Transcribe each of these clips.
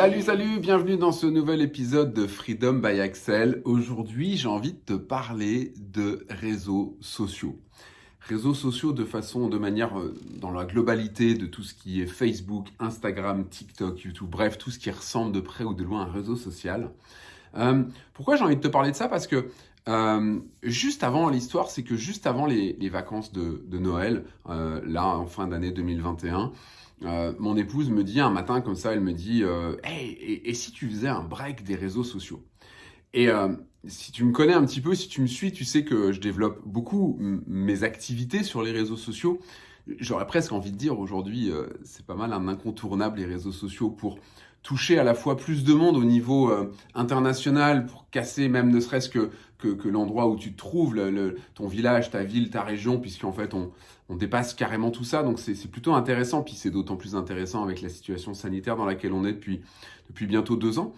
Salut, salut, bienvenue dans ce nouvel épisode de Freedom by Axel. Aujourd'hui, j'ai envie de te parler de réseaux sociaux. Réseaux sociaux de façon, de manière, euh, dans la globalité de tout ce qui est Facebook, Instagram, TikTok, YouTube, bref, tout ce qui ressemble de près ou de loin à un réseau social. Euh, pourquoi j'ai envie de te parler de ça? Parce que euh, juste avant l'histoire, c'est que juste avant les, vacances de, Noël, là en fin d'année 2021, euh, mon épouse me dit un matin comme ça, elle me dit euh, hey, et, si tu faisais un break des réseaux sociaux ?» Et euh, si tu me connais un petit peu, si tu me suis, tu sais que je développe beaucoup mes activités sur les réseaux sociaux. J'aurais presque envie de dire aujourd'hui, c'est pas mal un incontournable les réseaux sociaux pour toucher à la fois plus de monde au niveau euh, international pour casser même ne serait-ce que, que, l'endroit où tu te trouves, ton village, ta ville, ta région, puisqu'en fait on, on dépasse carrément tout ça. Donc c'est plutôt intéressant, puis c'est d'autant plus intéressant avec la situation sanitaire dans laquelle on est depuis, depuis bientôt deux ans.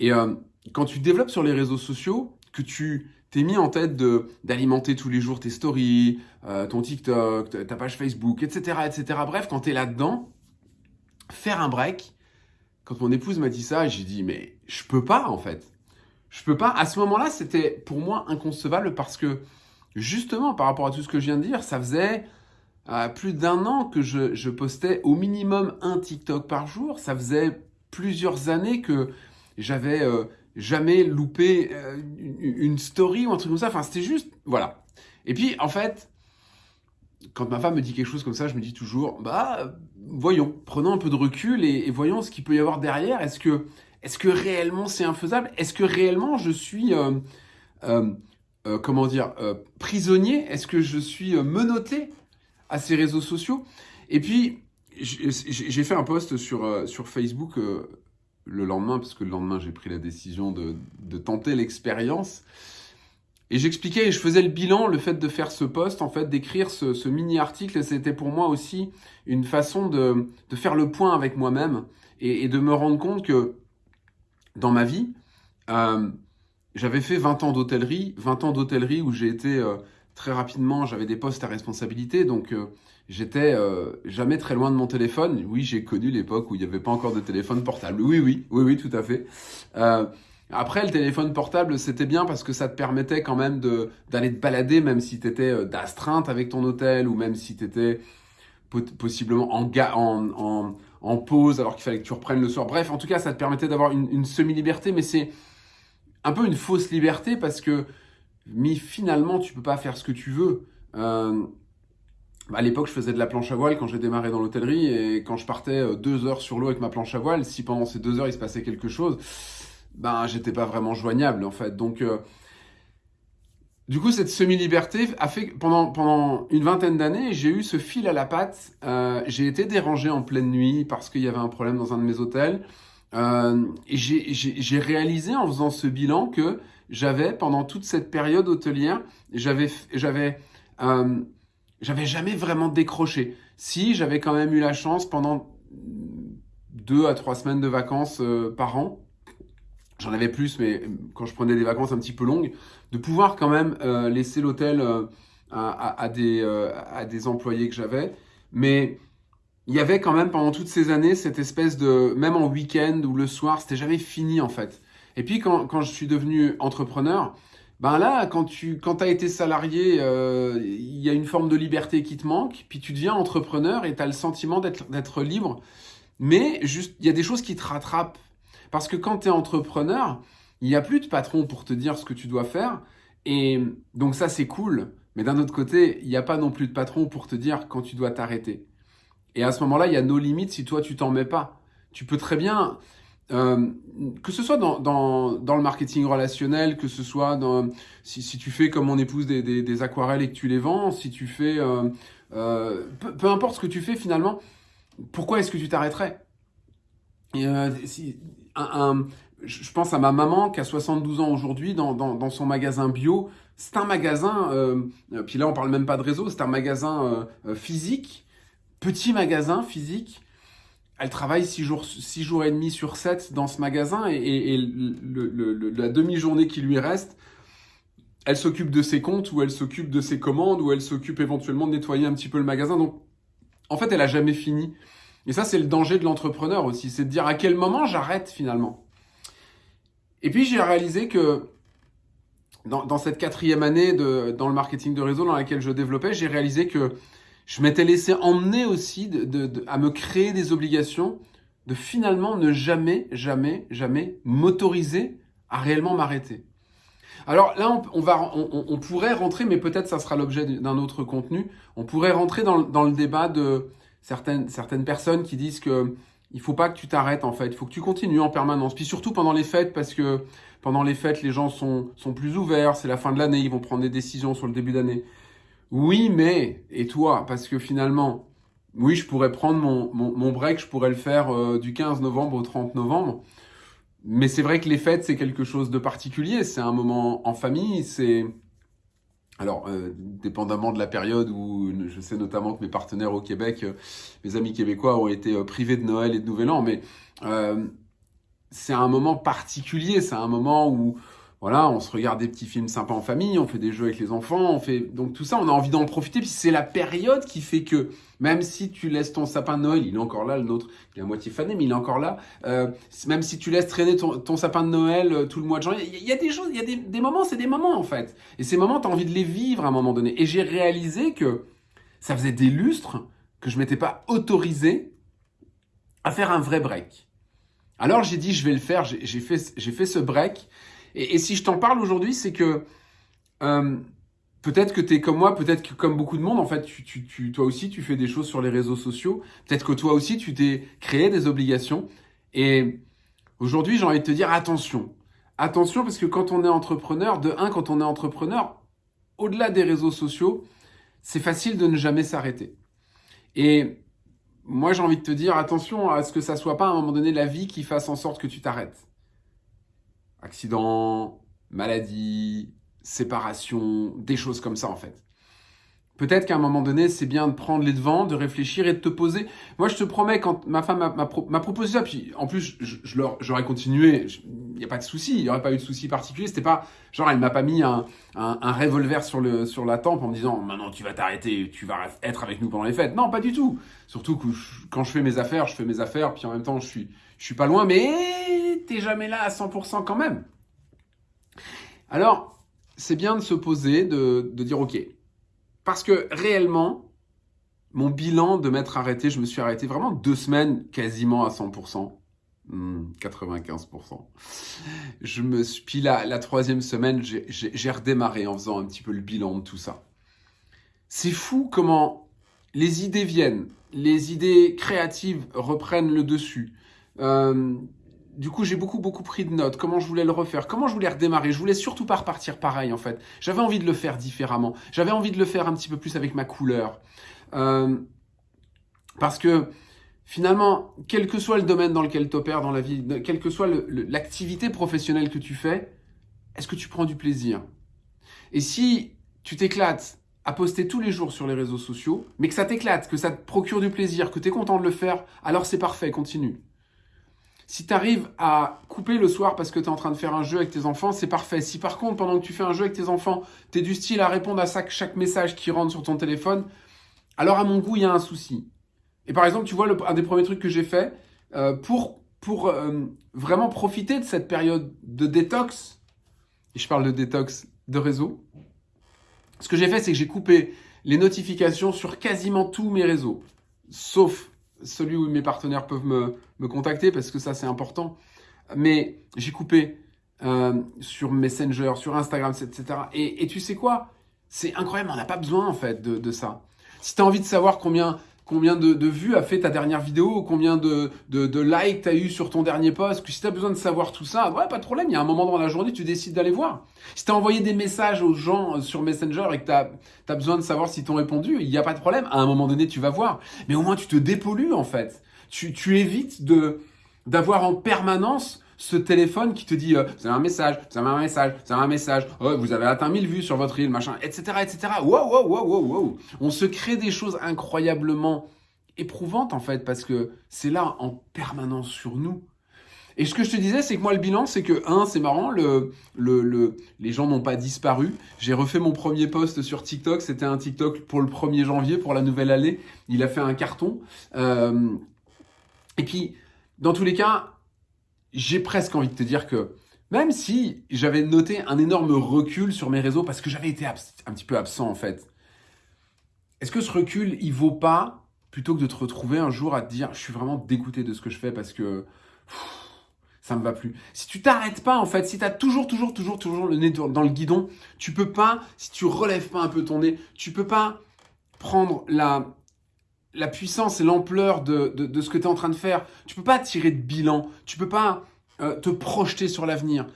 Et euh, quand tu développes sur les réseaux sociaux, que tu t'es mis en tête d'alimenter tous les jours tes stories, euh, ton TikTok, ta page Facebook, etc. etc. Bref, quand tu es là-dedans, faire un break, quand mon épouse m'a dit ça, j'ai dit, mais je peux pas, en fait. Je peux pas. À ce moment-là, c'était pour moi inconcevable parce que, justement, par rapport à tout ce que je viens de dire, ça faisait plus d'un an que je, postais au minimum un TikTok par jour. Ça faisait plusieurs années que j'avais euh, jamais loupé euh, une, story ou un truc comme ça. Enfin, c'était juste, voilà. Et puis, en fait, quand ma femme me dit quelque chose comme ça, je me dis toujours, bah, voyons, prenons un peu de recul et, voyons ce qu'il peut y avoir derrière. Est-ce que, est que réellement c'est infaisable? Est-ce que réellement je suis, euh, comment dire, prisonnier? Est-ce que je suis menotté? À ces réseaux sociaux Et puis, j'ai fait un post sur, sur Facebook le lendemain, parce que le lendemain, j'ai pris la décision de, de tenter l'expérience. Et j'expliquais et je faisais le bilan, le fait de faire ce post, en fait, d'écrire ce, mini-article, c'était pour moi aussi une façon de, faire le point avec moi-même et, de me rendre compte que dans ma vie, euh, j'avais fait 20 ans d'hôtellerie, 20 ans d'hôtellerie où j'ai été euh, très rapidement, j'avais des postes à responsabilité, donc euh, j'étais jamais très loin de mon téléphone. Oui, j'ai connu l'époque où il n'y avait pas encore de téléphone portable. Oui, oui, oui, oui, tout à fait. Après, le téléphone portable, c'était bien parce que ça te permettait quand même d'aller te balader, même si tu étais euh, d'astreinte avec ton hôtel, ou même si tu étais possiblement en, en, en, pause alors qu'il fallait que tu reprennes le soir. Bref, en tout cas, ça te permettait d'avoir une, semi-liberté, mais c'est un peu une fausse liberté parce que mais finalement, tu peux pas faire ce que tu veux. Euh, à l'époque, je faisais de la planche à voile quand j'ai démarré dans l'hôtellerie et quand je partais euh, deux heures sur l'eau avec ma planche à voile, si pendant ces deux heures il se passait quelque chose, ben j'étais pas vraiment joignable en fait. Donc euh, du coup, cette semi-liberté a fait pendant, pendant une vingtaine d'années, j'ai eu ce fil à la patte. Euh, j'ai été dérangé en pleine nuit parce qu'il y avait un problème dans un de mes hôtels. Euh, et j'ai réalisé en faisant ce bilan que j'avais, pendant toute cette période hôtelière, j'avais j'avais j'avais jamais vraiment décroché. Si, j'avais quand même eu la chance pendant deux à trois semaines de vacances par an, j'en avais plus, mais quand je prenais des vacances un petit peu longues, de pouvoir quand même euh, laisser l'hôtel euh, à, des, euh, à des employés que j'avais. Mais il y avait quand même pendant toutes ces années cette espèce de, même en week-end ou le soir, c'était jamais fini en fait. Et puis quand, quand je suis devenu entrepreneur, ben là, quand tu quand as été salarié, il y a une forme de liberté qui te manque, puis tu deviens entrepreneur et tu as le sentiment d'être libre. Mais juste, il y a des choses qui te rattrapent parce que quand tu es entrepreneur, il n'y a plus de patron pour te dire ce que tu dois faire. Et donc ça, c'est cool. Mais d'un autre côté, il n'y a pas non plus de patron pour te dire quand tu dois t'arrêter. Et à ce moment-là, il y a nos limites si toi, tu t'en mets pas. Tu peux très bien, euh, que ce soit dans, dans, le marketing relationnel, que ce soit dans, si, tu fais comme mon épouse des, aquarelles et que tu les vends, si tu fais, euh, euh, peu, importe ce que tu fais finalement, pourquoi est-ce que tu t'arrêterais? Je pense à ma maman qui a 72 ans aujourd'hui dans, son magasin bio. C'est un magasin, puis là on parle même pas de réseau, c'est un magasin physique, petit magasin physique. Elle travaille 6 jours, six jours et demi sur 7 dans ce magasin et, la demi-journée qui lui reste, elle s'occupe de ses comptes ou elle s'occupe de ses commandes ou elle s'occupe éventuellement de nettoyer un petit peu le magasin. Donc en fait elle a jamais fini. Et ça, c'est le danger de l'entrepreneur aussi, c'est de dire à quel moment j'arrête finalement. Et puis j'ai réalisé que dans, cette quatrième année de, dans le marketing de réseau dans laquelle je développais, j'ai réalisé que je m'étais laissé emmener aussi à me créer des obligations de finalement ne jamais, jamais, jamais m'autoriser à réellement m'arrêter. Alors là, on, va, on, pourrait rentrer, mais peut-être ça sera l'objet d'un autre contenu, on pourrait rentrer dans, dans, le débat de certaines, certaines personnes qui disent que il faut pas que tu t'arrêtes en fait, il faut que tu continues en permanence. Puis surtout pendant les fêtes, parce que pendant les fêtes, les gens sont, sont plus ouverts, c'est la fin de l'année, ils vont prendre des décisions sur le début d'année. Oui, mais, et toi Parce que finalement, oui, je pourrais prendre mon, mon, break, je pourrais le faire euh, du 15 novembre au 30 novembre. Mais c'est vrai que les fêtes, c'est quelque chose de particulier. C'est un moment en famille, c'est... Alors, euh, dépendamment de la période où je sais notamment que mes partenaires au Québec, euh, mes amis québécois ont été privés de Noël et de Nouvel An, mais c'est un moment particulier, c'est un moment où voilà, on se regarde des petits films sympas en famille, on fait des jeux avec les enfants, on fait donc tout ça, on a envie d'en profiter. Puis c'est la période qui fait que même si tu laisses ton sapin de Noël, il est encore là, le nôtre, il est à moitié fané, mais il est encore là. Euh, même si tu laisses traîner ton, sapin de Noël euh, tout le mois de janvier, il y, a des choses, il y a des, moments, c'est des moments en fait. Et ces moments, tu as envie de les vivre à un moment donné. Et j'ai réalisé que ça faisait des lustres que je m'étais pas autorisé à faire un vrai break. Alors j'ai dit, je vais le faire, j'ai fait, fait ce break. Et, si je t'en parle aujourd'hui, c'est que euh, peut-être que tu es comme moi, peut-être que comme beaucoup de monde, en fait, tu, tu, toi aussi, tu fais des choses sur les réseaux sociaux. Peut-être que toi aussi, tu t'es créé des obligations. Et aujourd'hui, j'ai envie de te dire attention. Attention, parce que quand on est entrepreneur, de un, quand on est entrepreneur, au-delà des réseaux sociaux, c'est facile de ne jamais s'arrêter. Et moi, j'ai envie de te dire attention à ce que ça soit pas à un moment donné la vie qui fasse en sorte que tu t'arrêtes. Accident, maladie, séparation, des choses comme ça en fait. Peut-être qu'à un moment donné, c'est bien de prendre les devants, de réfléchir et de te poser. Moi, je te promets, quand ma femme m'a proposé ça, puis en plus, j'aurais continué, il n'y a pas de souci, il n'y aurait pas eu de souci particulier. C'était pas, genre, elle m'a pas mis un, revolver sur la tempe en me disant, maintenant tu vas t'arrêter, tu vas être avec nous pendant les fêtes. Non, pas du tout. Surtout que quand je fais mes affaires, je fais mes affaires, puis en même temps, je suis, je suis pas loin, mais t'es jamais là à 100% quand même. Alors, c'est bien de se poser, de, dire, ok, parce que réellement, mon bilan de m'être arrêté, je me suis arrêté vraiment deux semaines quasiment à 100%. 95%. Hmm, je me suis, puis la, la troisième semaine, j'ai redémarré en faisant un petit peu le bilan de tout ça. C'est fou comment les idées viennent, les idées créatives reprennent le dessus. Euh, du coup, j'ai beaucoup, beaucoup pris de notes. Comment je voulais le refaire? Comment je voulais redémarrer? Je voulais surtout pas repartir pareil, en fait. J'avais envie de le faire différemment. J'avais envie de le faire un petit peu plus avec ma couleur. Euh, parce que, finalement, quel que soit le domaine dans lequel tu opères dans la vie, quelle que soit l'activité professionnelle que tu fais, est-ce que tu prends du plaisir? Et si tu t'éclates à poster tous les jours sur les réseaux sociaux, mais que ça t'éclate, que ça te procure du plaisir, que tu es content de le faire, alors c'est parfait, continue. Si tu arrives à couper le soir parce que tu es en train de faire un jeu avec tes enfants, c'est parfait. Si par contre, pendant que tu fais un jeu avec tes enfants, tu es du style à répondre à chaque message qui rentre sur ton téléphone, alors à mon goût, il y a un souci. Et par exemple, tu vois, un des premiers trucs que j'ai fait euh, pour, pour euh, vraiment profiter de cette période de détox, et je parle de détox de réseau, ce que j'ai fait, c'est que j'ai coupé les notifications sur quasiment tous mes réseaux, sauf celui où mes partenaires peuvent me, contacter parce que ça c'est important. Mais j'ai coupé euh, sur Messenger, sur Instagram, etc. Et, tu sais quoi? C'est incroyable, on n'a pas besoin en fait de, de ça. Si tu as envie de savoir combien combien de, vues a fait ta dernière vidéo, combien de, de, likes tu as eu sur ton dernier post, que si tu as besoin de savoir tout ça, ouais, pas de problème, il y a un moment dans la journée, tu décides d'aller voir. Si tu as envoyé des messages aux gens euh, sur Messenger et que tu as, besoin de savoir s'ils t'ont répondu, il n'y a pas de problème, à un moment donné, tu vas voir. Mais au moins, tu te dépollues en fait. Tu, tu évites de d'avoir en permanence ce téléphone qui te dit euh, vous avez un message, vous avez un message, vous avez un message, oh, vous avez atteint 1000 vues sur votre reel, machin, etc., etc. Wow, wow, wow, wow, wow. On se crée des choses incroyablement éprouvantes en fait parce que c'est là en permanence sur nous. Et ce que je te disais, c'est que moi, le bilan, c'est que, un, c'est marrant, le, le, le, les gens n'ont pas disparu. J'ai refait mon premier post sur TikTok. C'était un TikTok pour le 1er janvier, pour la nouvelle année. Il a fait un carton. Euh, Et puis, dans tous les cas, j'ai presque envie de te dire que même si j'avais noté un énorme recul sur mes réseaux parce que j'avais été un petit peu absent en fait, est-ce que ce recul, il vaut pas plutôt que de te retrouver un jour à te dire je suis vraiment dégoûté de ce que je fais parce que ça me va plus. Si tu t'arrêtes pas en fait, si tu as toujours toujours toujours toujours le nez dans le guidon, tu peux pas si tu relèves pas un peu ton nez, tu peux pas prendre la la puissance et l'ampleur de, de, ce que tu es en train de faire. Tu peux pas tirer de bilan, tu peux pas euh, te projeter sur l'avenir.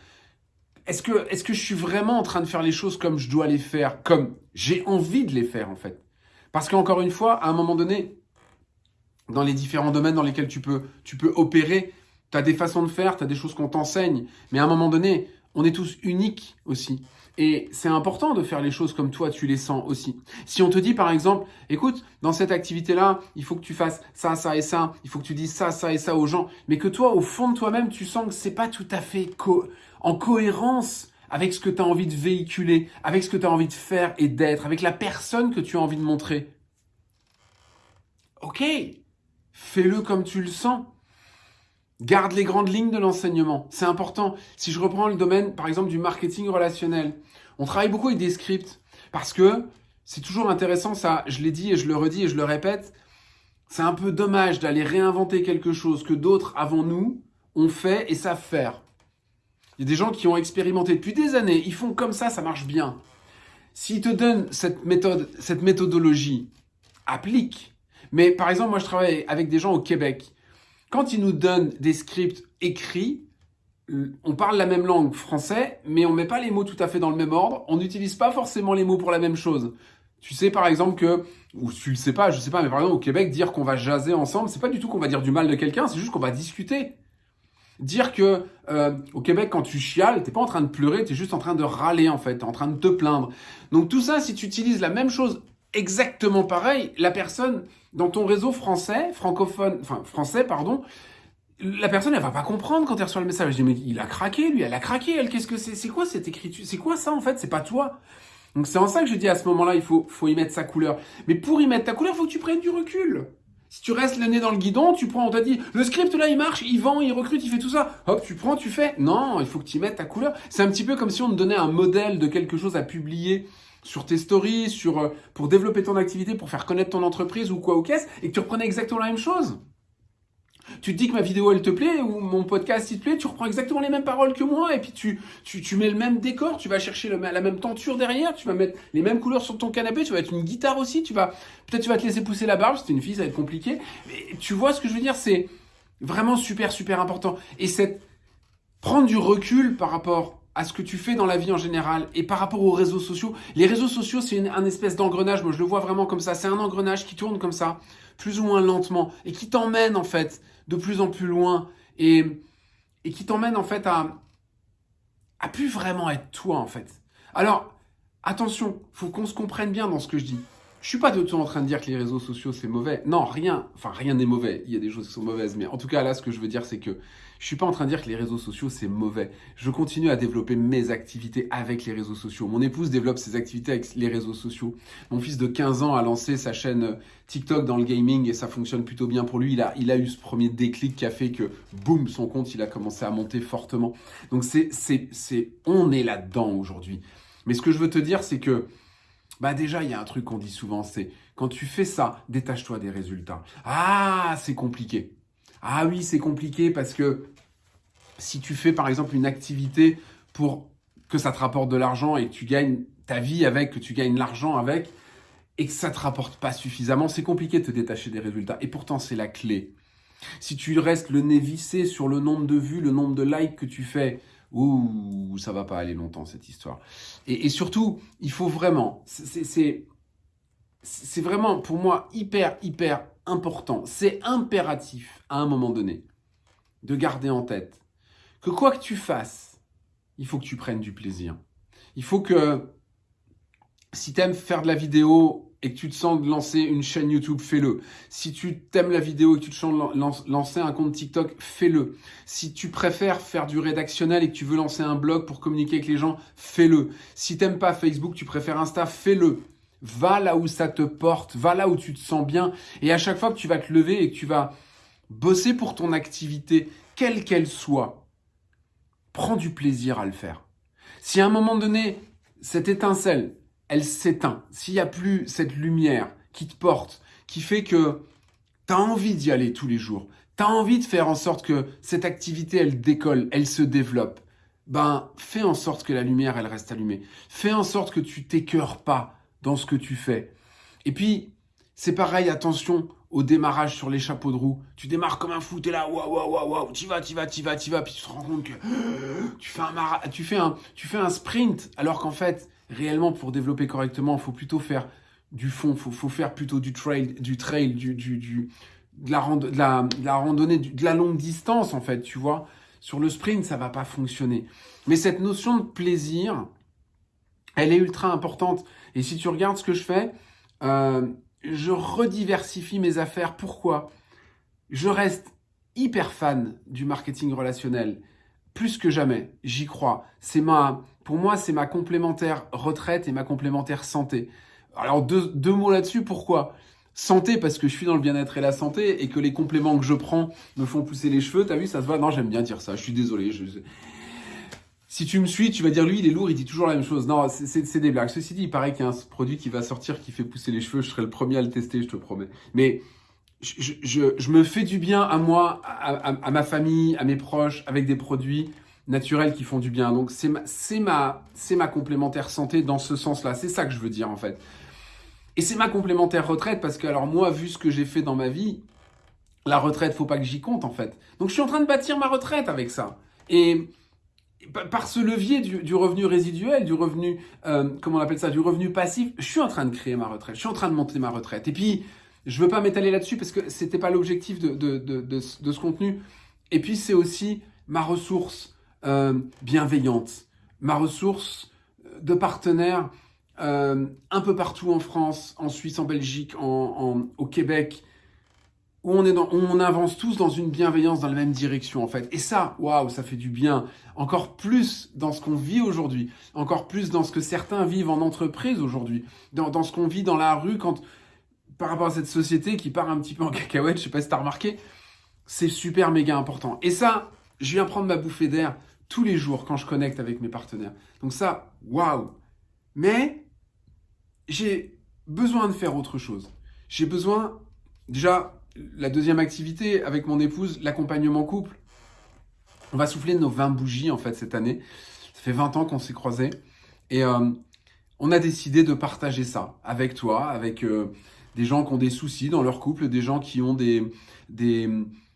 Est-ce que, est que je suis vraiment en train de faire les choses comme je dois les faire, comme j'ai envie de les faire en fait? Parce qu'encore une fois, à un moment donné, dans les différents domaines dans lesquels tu peux, tu peux opérer, tu as des façons de faire, tu as des choses qu'on t'enseigne, mais à un moment donné, on est tous uniques aussi. Et c'est important de faire les choses comme toi, tu les sens aussi. Si on te dit par exemple, écoute, dans cette activité-là, il faut que tu fasses ça, ça et ça, il faut que tu dises ça, ça et ça aux gens, mais que toi, au fond de toi-même, tu sens que c'est pas tout à fait en cohérence avec ce que tu as envie de véhiculer, avec ce que tu as envie de faire et d'être, avec la personne que tu as envie de montrer. Ok, fais-le comme tu le sens. Garde les grandes lignes de l'enseignement. C'est important. Si je reprends le domaine, par exemple, du marketing relationnel, on travaille beaucoup avec des scripts parce que c'est toujours intéressant, ça, je l'ai dit et je le redis et je le répète, c'est un peu dommage d'aller réinventer quelque chose que d'autres avant nous ont fait et savent faire. Il y a des gens qui ont expérimenté depuis des années, ils font comme ça, ça marche bien. S'ils te donnent cette méthode, cette méthodologie, applique. Mais par exemple, moi je travaille avec des gens au Québec quand ils nous donnent des scripts écrits, euh, on parle la même langue français, mais on met pas les mots tout à fait dans le même ordre. On n'utilise pas forcément les mots pour la même chose. Tu sais par exemple que, ou tu le sais pas, je sais pas, mais par exemple au Québec, dire qu'on va jaser ensemble, c'est pas du tout qu'on va dire du mal de quelqu'un, c'est juste qu'on va discuter. Dire que euh, au Québec, quand tu chiales, t'es pas en train de pleurer, tu es juste en train de râler en fait, es en train de te plaindre. Donc tout ça, si tu utilises la même chose exactement pareil, la personne dans ton réseau français, francophone, enfin français, pardon, la personne, elle va pas comprendre quand elle reçoit le message. Je dis, mais il a craqué, lui, elle a craqué, elle, qu'est-ce que c'est? C'est quoi cette écriture? C'est quoi ça, en fait? C'est pas toi. Donc c'est en ça que je dis à ce moment-là, il faut, faut y mettre sa couleur. Mais pour y mettre ta couleur, faut que tu prennes du recul. Si tu restes le nez dans le guidon, tu prends, on t'a dit, le script là, il marche, il vend, il recrute, il fait tout ça. Hop, tu prends, tu fais. Non, il faut que tu y mettes ta couleur. C'est un petit peu comme si on te donnait un modèle de quelque chose à publier sur tes stories, sur, euh, pour développer ton activité, pour faire connaître ton entreprise ou quoi ou qu'est-ce, et que tu reprenais exactement la même chose. Tu te dis que ma vidéo elle te plaît ou mon podcast il te plaît, tu reprends exactement les mêmes paroles que moi et puis tu, tu, tu mets le même décor, tu vas chercher la même tenture derrière, tu vas mettre les mêmes couleurs sur ton canapé, tu vas mettre une guitare aussi, tu vas peut-être tu vas te laisser pousser la barbe, c'est une fille ça va être compliqué. Mais tu vois ce que je veux dire, c'est vraiment super super important et c'est prendre du recul par rapport à ce que tu fais dans la vie en général et par rapport aux réseaux sociaux. Les réseaux sociaux, c'est un espèce d'engrenage, moi je le vois vraiment comme ça, c'est un engrenage qui tourne comme ça, plus ou moins lentement, et qui t'emmène en fait de plus en plus loin, et, qui t'emmène en fait à, à plus vraiment être toi en fait. Alors, attention, faut qu'on se comprenne bien dans ce que je dis. Je suis pas de tout en train de dire que les réseaux sociaux c'est mauvais. Non, rien, enfin rien n'est mauvais. Il y a des choses qui sont mauvaises, mais en tout cas là, ce que je veux dire, c'est que je suis pas en train de dire que les réseaux sociaux c'est mauvais. Je continue à développer mes activités avec les réseaux sociaux. Mon épouse développe ses activités avec les réseaux sociaux. Mon fils de 15 ans a lancé sa chaîne TikTok dans le gaming et ça fonctionne plutôt bien pour lui. Il a, il eu ce premier déclic qui a fait que, boum, son compte, il a commencé à monter fortement. Donc c'est, c'est, c'est, on est là-dedans aujourd'hui. Mais ce que je veux te dire, c'est que bah déjà, il y a un truc qu'on dit souvent, c'est quand tu fais ça, détache-toi des résultats. Ah, c'est compliqué. Ah oui, c'est compliqué parce que si tu fais par exemple une activité pour que ça te rapporte de l'argent et que tu gagnes ta vie avec, que tu gagnes l'argent avec, et que ça te rapporte pas suffisamment, c'est compliqué de te détacher des résultats. Et pourtant, c'est la clé. Si tu restes le nez vissé sur le nombre de vues, le nombre de likes que tu fais, ouh, ça va pas aller longtemps cette histoire. Et, surtout, il faut vraiment, c'est vraiment pour moi hyper, hyper important, c'est impératif à un moment donné de garder en tête que quoi que tu fasses, il faut que tu prennes du plaisir. Il faut que si tu aimes faire de la vidéo et que tu te sens de lancer une chaîne YouTube, fais-le. Si tu t'aimes la vidéo et que tu te sens de lancer un compte TikTok, fais-le. Si tu préfères faire du rédactionnel et que tu veux lancer un blog pour communiquer avec les gens, fais-le. Si t'aimes pas Facebook, tu préfères Insta, fais-le. Va là où ça te porte, va là où tu te sens bien. Et à chaque fois que tu vas te lever et que tu vas bosser pour ton activité, quelle qu'elle soit, prends du plaisir à le faire. Si à un moment donné, cette étincelle, elle s'éteint, s'il n'y a plus cette lumière qui te porte, qui fait que tu as envie d'y aller tous les jours, tu as envie de faire en sorte que cette activité, elle décolle, elle se développe, ben fais en sorte que la lumière, elle reste allumée. Fais en sorte que tu t'écœures pas dans ce que tu fais. Et puis, c'est pareil, attention au démarrage sur les chapeaux de roue. Tu démarres comme un fou, t'es là, waouh, waouh, waouh, waouh, tu vas, tu vas, tu vas, tu vas, puis tu te rends compte que tu fais un, tu fais un, tu fais un sprint, alors qu'en fait, réellement, pour développer correctement, il faut plutôt faire du fond, il faut, faut, faire plutôt du trail, du trail, du, du, du de, la la randonnée, de la longue distance, en fait, tu vois. Sur le sprint, ça va pas fonctionner. Mais cette notion de plaisir, elle est ultra importante. Et si tu regardes ce que je fais, euh, je rediversifie mes affaires. Pourquoi? Je reste hyper fan du marketing relationnel. Plus que jamais, j'y crois. C'est ma, pour moi, c'est ma complémentaire retraite et ma complémentaire santé. Alors deux, mots là-dessus. Pourquoi? Santé parce que je suis dans le bien-être et la santé et que les compléments que je prends me font pousser les cheveux. T'as vu, ça se voit? Non, j'aime bien dire ça. Je suis désolé. Si tu me suis, tu vas dire lui, il est lourd, il dit toujours la même chose. Non, c'est des blagues. Ceci dit, il paraît qu'il y a un produit qui va sortir qui fait pousser les cheveux. Je serai le premier à le tester, je te promets. Mais je, je, je me fais du bien à moi, à, ma famille, à mes proches, avec des produits naturels qui font du bien. Donc c'est ma, ma, ma complémentaire santé dans ce sens-là. C'est ça que je veux dire en fait. Et c'est ma complémentaire retraite parce que alors moi, vu ce que j'ai fait dans ma vie, la retraite, faut pas que j'y compte en fait. Donc je suis en train de bâtir ma retraite avec ça. Et par ce levier du, revenu résiduel, du revenu, euh, comment on appelle ça, du revenu passif, je suis en train de créer ma retraite, je suis en train de monter ma retraite. Et puis, je veux pas m'étaler là-dessus parce que c'était pas l'objectif de, de, de, ce contenu. Et puis, c'est aussi ma ressource euh, bienveillante, ma ressource de partenaires euh, un peu partout en France, en Suisse, en Belgique, au Québec, où on, est on avance tous dans une bienveillance dans la même direction en fait. Et ça, waouh, ça fait du bien. Encore plus dans ce qu'on vit aujourd'hui, encore plus dans ce que certains vivent en entreprise aujourd'hui, dans, dans, ce qu'on vit dans la rue quand par rapport à cette société qui part un petit peu en cacahuète, je sais pas si t'as remarqué, c'est super méga important. Et ça, je viens prendre ma bouffée d'air tous les jours quand je connecte avec mes partenaires. Donc ça, waouh. Mais j'ai besoin de faire autre chose. J'ai besoin déjà la deuxième activité avec mon épouse, l'accompagnement couple. On va souffler nos 20 bougies en fait cette année. Ça fait 20 ans qu'on s'est croisés et euh, on a décidé de partager ça avec toi, avec euh, des gens qui ont des soucis dans leur couple, des gens qui ont des, des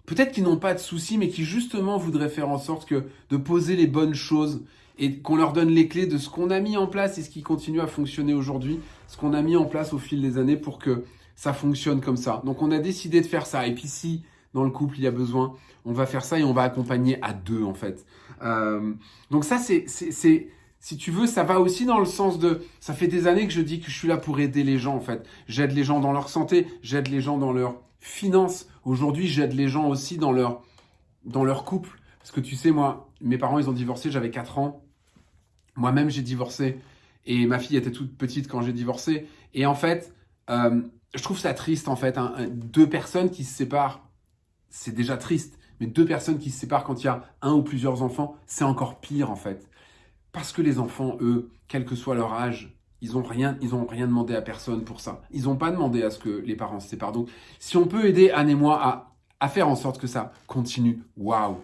peut-être qui n'ont pas de soucis, mais qui justement voudraient faire en sorte que de poser les bonnes choses et qu'on leur donne les clés de ce qu'on a mis en place et ce qui continue à fonctionner aujourd'hui, ce qu'on a mis en place au fil des années pour que ça fonctionne comme ça. Donc on a décidé de faire ça. Et puis si dans le couple il y a besoin, on va faire ça et on va accompagner à deux en fait. Euh, donc ça c'est si tu veux, ça va aussi dans le sens de, ça fait des années que je dis que je suis là pour aider les gens en fait. J'aide les gens dans leur santé, j'aide les gens dans leur finances. Aujourd'hui, j'aide les gens aussi dans leur dans leur couple. Parce que tu sais, moi, mes parents, ils ont divorcé, j'avais 4 ans. Moi-même, j'ai divorcé. Et ma fille était toute petite quand j'ai divorcé. Et en fait, euh, je trouve ça triste en fait. Hein. Deux personnes qui se séparent, c'est déjà triste. Mais deux personnes qui se séparent quand il y a un ou plusieurs enfants, c'est encore pire en fait. Parce que les enfants, eux, quel que soit leur âge, ils n'ont rien, rien demandé à personne pour ça. Ils n'ont pas demandé à ce que les parents se séparent. Donc, si on peut aider Anne et moi à, faire en sorte que ça continue, waouh.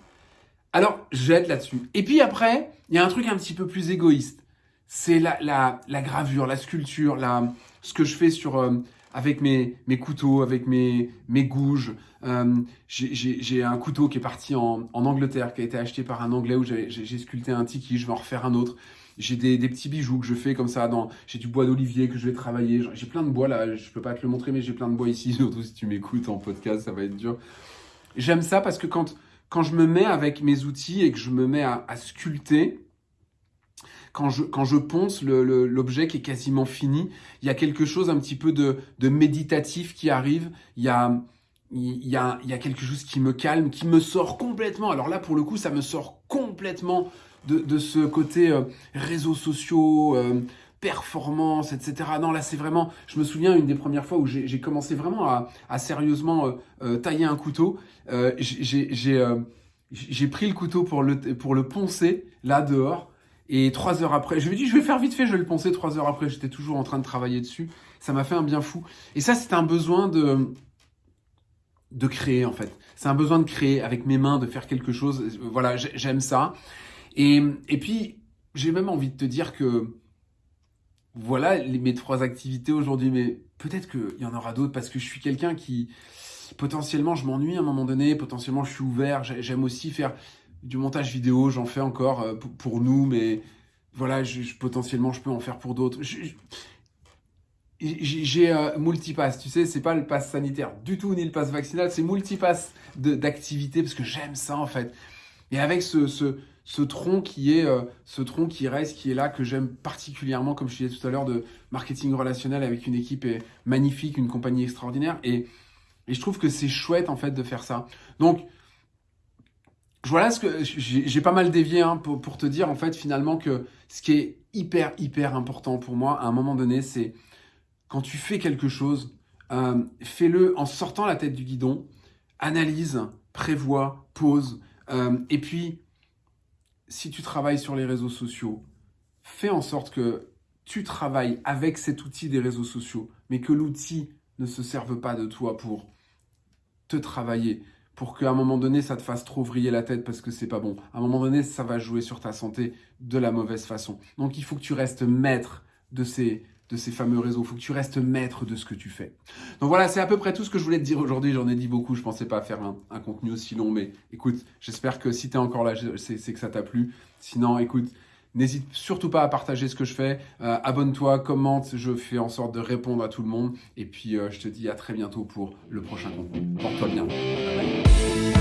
Alors, j'aide là-dessus. Et puis après, il y a un truc un petit peu plus égoïste. C'est la, la, la, gravure, la sculpture, la, ce que je fais sur, euh, avec mes, mes couteaux, avec mes, mes gouges. Euh, j'ai un couteau qui est parti en, en, Angleterre, qui a été acheté par un Anglais où j'ai sculpté un tiki, je vais en refaire un autre. J'ai des, des, petits bijoux que je fais comme ça. J'ai du bois d'olivier que je vais travailler. J'ai plein de bois là, je peux pas te le montrer, mais j'ai plein de bois ici. Surtout si tu m'écoutes en podcast, ça va être dur. J'aime ça parce que quand, quand je me mets avec mes outils et que je me mets à, à sculpter, quand je, quand je ponce l'objet qui est quasiment fini, il y a quelque chose un petit peu de, de méditatif qui arrive. Il y a, y, a, y a quelque chose qui me calme, qui me sort complètement. Alors là, pour le coup, ça me sort complètement de, de ce côté euh, réseaux sociaux, euh, performance, etc. Non, là, c'est vraiment, je me souviens, une des premières fois où j'ai commencé vraiment à, sérieusement euh, euh, tailler un couteau. Euh, j'ai pris le couteau pour le, pour le poncer, là, dehors. Et trois heures après, je me dis, je vais faire vite fait, je vais le poncer. Trois heures après, j'étais toujours en train de travailler dessus. Ça m'a fait un bien fou. Et ça, c'est un besoin de, de créer, en fait. C'est un besoin de créer avec mes mains, de faire quelque chose. Voilà, j'aime ça. Et, et puis, j'ai même envie de te dire que voilà mes trois activités aujourd'hui, mais peut-être qu'il y en aura d'autres parce que je suis quelqu'un qui, potentiellement, je m'ennuie à un moment donné, potentiellement, je suis ouvert, j'aime aussi faire du montage vidéo, j'en fais encore euh, pour nous, mais voilà, potentiellement, je peux en faire pour d'autres. J'ai euh, multipass, tu sais, c'est pas le pass sanitaire du tout, ni le pass vaccinal, c'est multipass d'activités parce que j'aime ça en fait. Et avec ce tronc qui est euh, ce tronc qui reste, qui est là, que j'aime particulièrement, comme je disais tout à l'heure, de marketing relationnel avec une équipe magnifique, une compagnie extraordinaire. Et, et je trouve que c'est chouette en fait de faire ça. Donc voilà ce que j'ai pas mal dévié hein, pour, te dire en fait finalement que ce qui est hyper hyper important pour moi à un moment donné, c'est quand tu fais quelque chose, euh, fais-le en sortant la tête du guidon, analyse, prévois, pose, euh, et puis si tu travailles sur les réseaux sociaux, fais en sorte que tu travailles avec cet outil des réseaux sociaux, mais que l'outil ne se serve pas de toi pour te travailler, pour qu'à un moment donné, ça te fasse trop vriller la tête parce que c'est pas bon. À un moment donné, ça va jouer sur ta santé de la mauvaise façon. Donc, il faut que tu restes maître de ces, de ces fameux réseaux. Il faut que tu restes maître de ce que tu fais. Donc voilà, c'est à peu près tout ce que je voulais te dire aujourd'hui. J'en ai dit beaucoup. Je pensais pas faire un, contenu aussi long, mais écoute, j'espère que si tu es encore là, c'est que ça t'a plu. Sinon, écoute, n'hésite surtout pas à partager ce que je fais. Euh, abonne-toi, commente. Je fais en sorte de répondre à tout le monde. Et puis, euh, je te dis à très bientôt pour le prochain contenu. Porte-toi bien. Bye bye.